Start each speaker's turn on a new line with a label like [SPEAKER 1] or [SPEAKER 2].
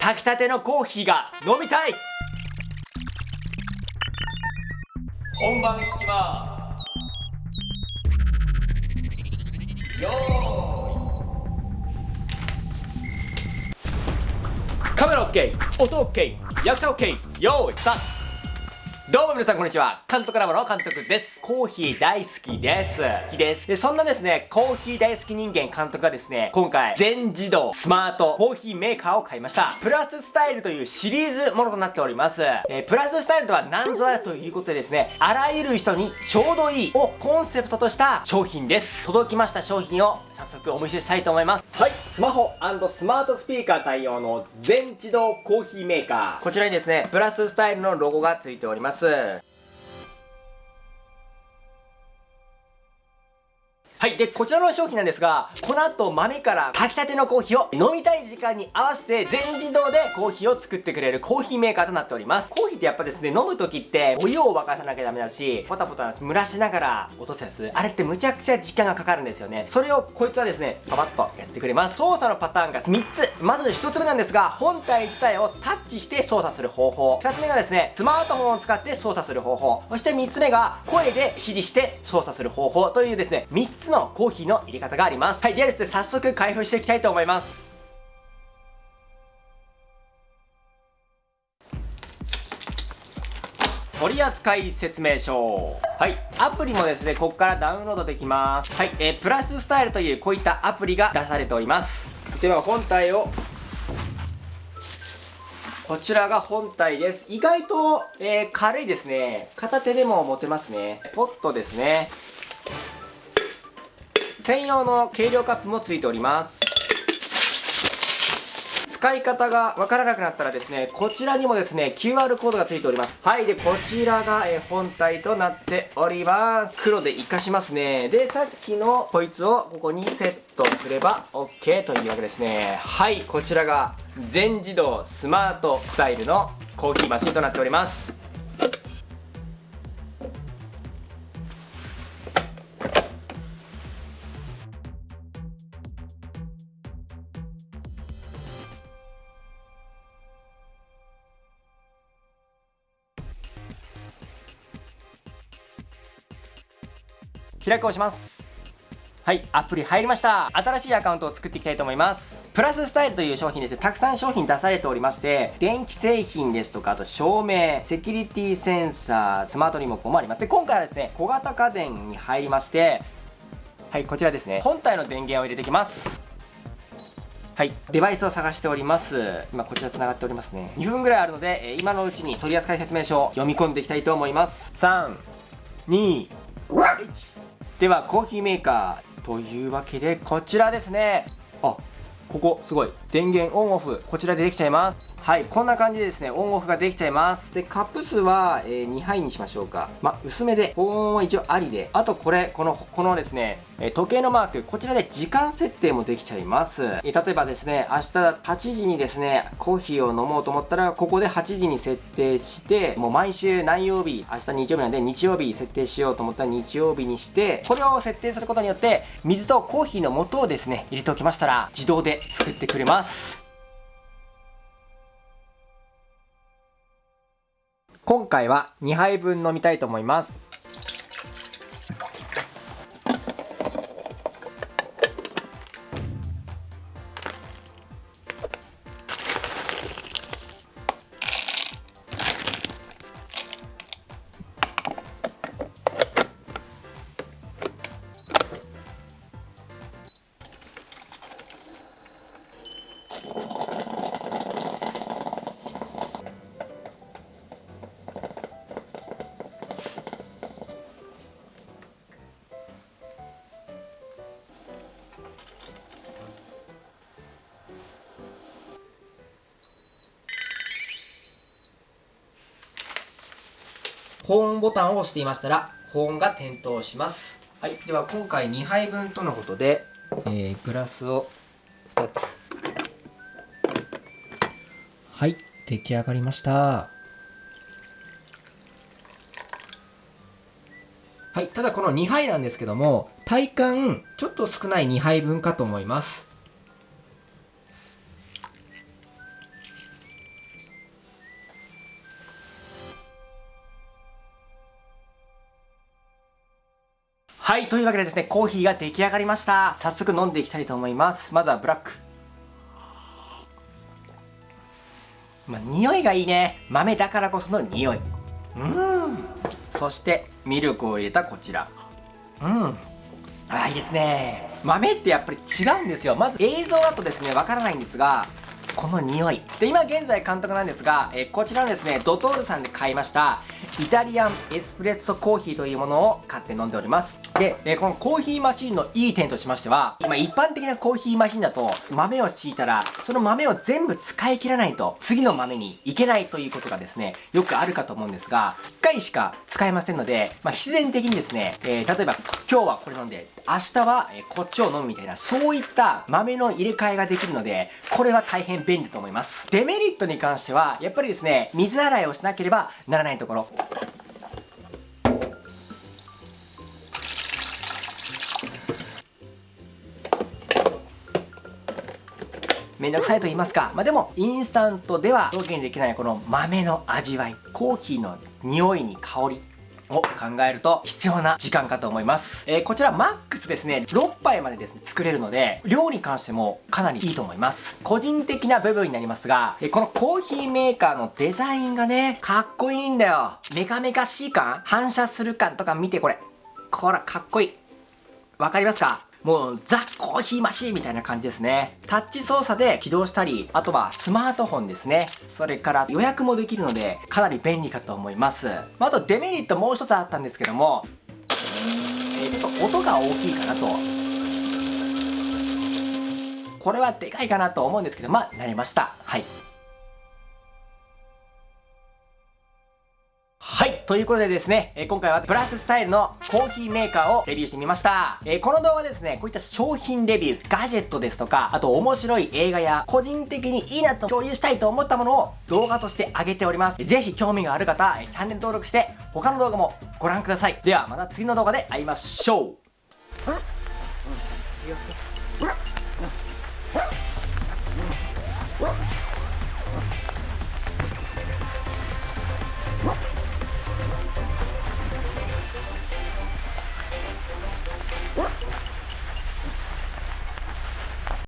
[SPEAKER 1] 炊きたてのコーヒーが飲みたい。本番いきます。よーい。カメラ OK 音 OK 役者 OK よーいスタート。どうも皆さんこんにちは。監督ラボの監督です。コーヒー大好きです。好きです。で、そんなですね、コーヒー大好き人間監督がですね、今回、全自動スマートコーヒーメーカーを買いました。プラススタイルというシリーズものとなっております。えー、プラススタイルとは何ぞやということでですね、あらゆる人にちょうどいいをコンセプトとした商品です。届きました商品を早速お見せしたいと思います。はい。スマホスマートスピーカー対応の全自動コーヒーメーカー。こちらにですね、プラススタイルのロゴがついております。はい。で、こちらの商品なんですが、この後豆から炊きたてのコーヒーを飲みたい時間に合わせて全自動でコーヒーを作ってくれるコーヒーメーカーとなっております。コーヒーってやっぱですね、飲む時ってお湯を沸かさなきゃダメだし、ポタポタ蒸らしながら落とすやつ、あれってむちゃくちゃ時間がかかるんですよね。それをこいつはですね、パパッとやってくれます。操作のパターンが3つ。まず1つ目なんですが、本体自体をタッチして操作する方法。2つ目がですね、スマートフォンを使って操作する方法。そして3つ目が声で指示して操作する方法というですね、3つのコーヒーの入れ方があります。はい、ではですね、早速開封していきたいと思います。取扱説明書。はい。アプリもですね、ここからダウンロードできます。はい。えー、プラススタイルというこういったアプリが出されております。では、本体をこちらが本体です。意外と、えー、軽いですね。片手でも持てますね。ポットですね。専用の計量カップもついております。使い方がわからなくなったらですねこちらにもですね QR コードがついております。はいでこちらが、え本体となっております。黒で活かしますね。でさっきのこいつをここにセットすれば OK というわけですね。はいこちらが全自動スマートスタイルのコーヒーマシンとなっております。開くをしますはいアプリ入りました新しいアカウントを作っていきたいと思いますプラススタイルという商品ですねたくさん商品出されておりまして電気製品ですとかあと照明セキュリティセンサースマートリモコンもありますで今回はですね小型家電に入りましてはいこちらですね本体の電源を入れていきますはい。デバイスを探しております。今こちら繋がっておりますね。2分ぐらいあるので、今のうちに取扱説明書を読み込んでいきたいと思います。3、2、1。ではコーヒーメーカーというわけでこちらですね。あここすごい。電源オンオフ。こちらでできちゃいます。はいこんな感じでですねオンオフができちゃいます。でカップ数は、えー、2杯にしましょうか。ま薄めで保温は一応ありであとこれこのこのですねえ時計のマークこちらで時間設定もできちゃいます。え例えばですね明日8時にですねコーヒーを飲もうと思ったらここで8時に設定してもう毎週何曜日明日日曜日なんで日曜日設定しようと思ったら日曜日にしてこれを設定することによって水とコーヒーの素をですね入れておきましたら自動で作ってくれます。今回は2杯分飲みたいと思います。保温ボタンを押していましたら保温が点灯します。はい。では今回2杯分とのことで、えー、グラスを2つ。はい。出来上がりました。はい。ただこの2杯なんですけども体感ちょっと少ない2杯分かと思いますはいというわけでですねコーヒーが出来上がりました。早速飲んでいきたいと思います。まずはブラック。まあ、匂いがいいね。豆だからこその匂い。うん。そしてミルクを入れたこちら。うん。あいいですね。豆ってやっぱり違うんですよ。まず映像だとですねわからないんですがこの匂い。で今現在監督なんですが、えこちらのですねドトールさんで買いました。イタリアンエスプレッソコーヒーというものを買って飲んでおります。で、えこのコーヒーマシンのいい点としましては今一般的なコーヒーマシンだと豆を敷いたらその豆を全部使い切らないと次の豆にいけないということがですねよくあるかと思うんですが1回しか使えませんので、まあ、必然的にですね、えー、例えば今日はこれ飲んで明日はこっちを飲むみたいなそういった豆の入れ替えができるのでこれは大変便利と思います。デメリットに関してはやっぱりですね水洗いをしなければならないところ。めんどくさいと言いますか。まあ、でも、インスタントでは表現できないこの豆の味わい、コーヒーの匂いに香り、を考えると必要な時間かと思います。えー、こちらマックスですね、6杯までですね、作れるので、量に関してもかなりいいと思います。個人的な部分になりますが、えー、このコーヒーメーカーのデザインがね、かっこいいんだよ。メカメカしい感？反射する感とか見てこれ。こら、かっこいい。わかりますか？もうザ・コーヒーマシーみたいな感じですね。タッチ操作で起動したり、あとはスマートフォンですね。それから予約もできるので、かなり便利かと思います。まあ、とデメリットもう一つあったんですけども、えー、ちょっと音が大きいかなと。これはでかいかなと思うんですけど、まあ、慣れました。はい。ということでですね、え、今回はプラススタイルのコーヒーメーカーをレビューしてみました。え、この動画ですね、こういった商品レビュー、ガジェットですとか、あと面白い映画や、個人的にいいなと共有したいと思ったものを動画として上げております。ぜひ興味がある方、チャンネル登録して、他の動画もご覧ください。ではまた次の動画で会いましょう。